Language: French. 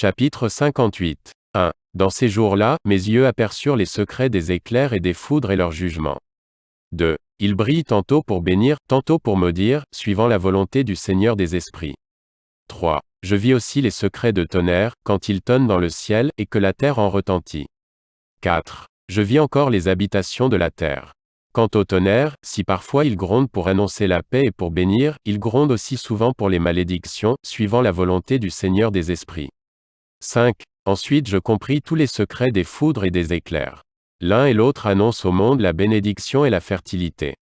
Chapitre 58. 1. Dans ces jours-là, mes yeux aperçurent les secrets des éclairs et des foudres et leurs jugements. 2. Ils brillent tantôt pour bénir, tantôt pour maudire, suivant la volonté du Seigneur des esprits. 3. Je vis aussi les secrets de tonnerre, quand il tonne dans le ciel, et que la terre en retentit. 4. Je vis encore les habitations de la terre. Quant au tonnerre, si parfois il gronde pour annoncer la paix et pour bénir, il gronde aussi souvent pour les malédictions, suivant la volonté du Seigneur des esprits. 5. Ensuite je compris tous les secrets des foudres et des éclairs. L'un et l'autre annoncent au monde la bénédiction et la fertilité.